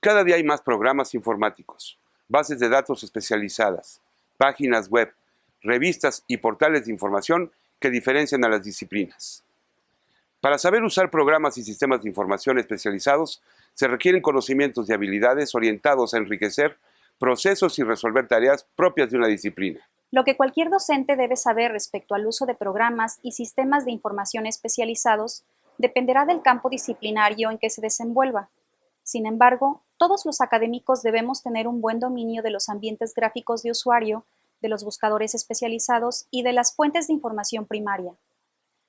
Cada día hay más programas informáticos, bases de datos especializadas, páginas web, revistas y portales de información que diferencian a las disciplinas. Para saber usar programas y sistemas de información especializados, se requieren conocimientos y habilidades orientados a enriquecer procesos y resolver tareas propias de una disciplina. Lo que cualquier docente debe saber respecto al uso de programas y sistemas de información especializados dependerá del campo disciplinario en que se desenvuelva. Sin embargo, todos los académicos debemos tener un buen dominio de los ambientes gráficos de usuario, de los buscadores especializados y de las fuentes de información primaria.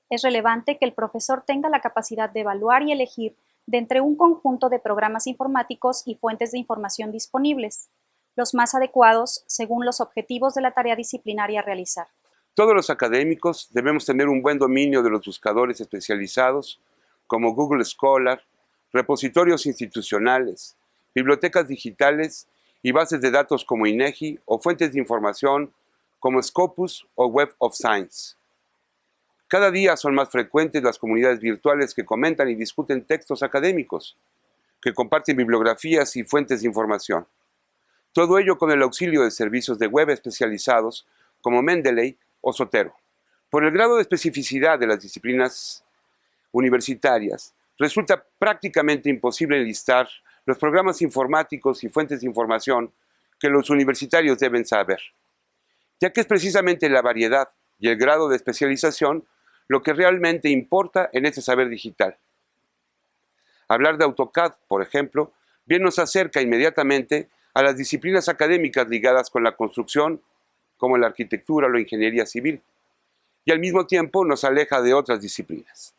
Es relevante que el profesor tenga la capacidad de evaluar y elegir de entre un conjunto de programas informáticos y fuentes de información disponibles, los más adecuados según los objetivos de la tarea disciplinaria a realizar. Todos los académicos debemos tener un buen dominio de los buscadores especializados como Google Scholar, repositorios institucionales, bibliotecas digitales y bases de datos como INEGI o fuentes de información como Scopus o Web of Science. Cada día son más frecuentes las comunidades virtuales que comentan y discuten textos académicos, que comparten bibliografías y fuentes de información. Todo ello con el auxilio de servicios de web especializados como Mendeley o Sotero. Por el grado de especificidad de las disciplinas universitarias, resulta prácticamente imposible enlistar los programas informáticos y fuentes de información que los universitarios deben saber, ya que es precisamente la variedad y el grado de especialización lo que realmente importa en este saber digital. Hablar de AutoCAD, por ejemplo, bien nos acerca inmediatamente a las disciplinas académicas ligadas con la construcción, como la arquitectura o la ingeniería civil, y al mismo tiempo nos aleja de otras disciplinas.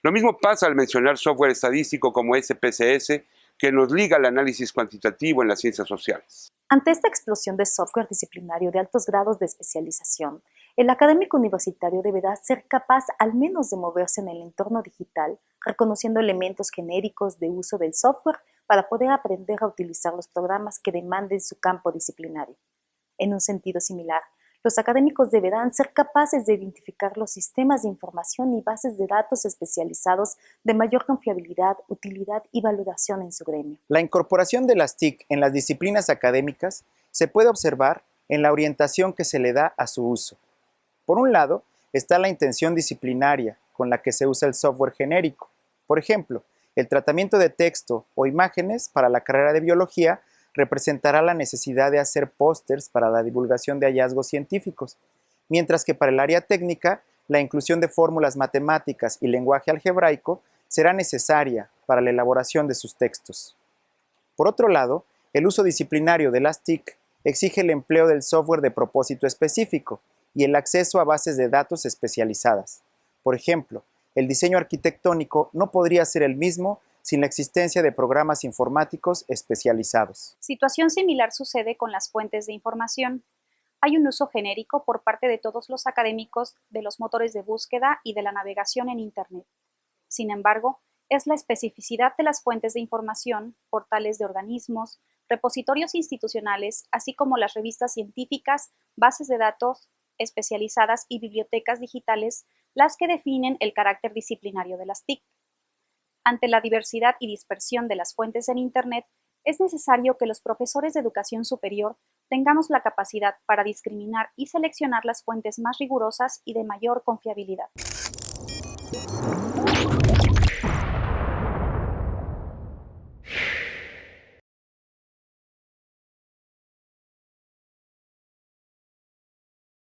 Lo mismo pasa al mencionar software estadístico como SPSS, que nos liga al análisis cuantitativo en las ciencias sociales. Ante esta explosión de software disciplinario de altos grados de especialización, el académico universitario deberá ser capaz al menos de moverse en el entorno digital, reconociendo elementos genéricos de uso del software para poder aprender a utilizar los programas que demanden su campo disciplinario. En un sentido similar, los académicos deberán ser capaces de identificar los sistemas de información y bases de datos especializados de mayor confiabilidad, utilidad y valoración en su gremio. La incorporación de las TIC en las disciplinas académicas se puede observar en la orientación que se le da a su uso. Por un lado, está la intención disciplinaria con la que se usa el software genérico. Por ejemplo, el tratamiento de texto o imágenes para la carrera de biología representará la necesidad de hacer pósters para la divulgación de hallazgos científicos, mientras que para el área técnica, la inclusión de fórmulas matemáticas y lenguaje algebraico será necesaria para la elaboración de sus textos. Por otro lado, el uso disciplinario de las TIC exige el empleo del software de propósito específico, y el acceso a bases de datos especializadas. Por ejemplo, el diseño arquitectónico no podría ser el mismo sin la existencia de programas informáticos especializados. Situación similar sucede con las fuentes de información. Hay un uso genérico por parte de todos los académicos de los motores de búsqueda y de la navegación en Internet. Sin embargo, es la especificidad de las fuentes de información, portales de organismos, repositorios institucionales, así como las revistas científicas, bases de datos, especializadas y bibliotecas digitales las que definen el carácter disciplinario de las TIC. Ante la diversidad y dispersión de las fuentes en Internet, es necesario que los profesores de educación superior tengamos la capacidad para discriminar y seleccionar las fuentes más rigurosas y de mayor confiabilidad.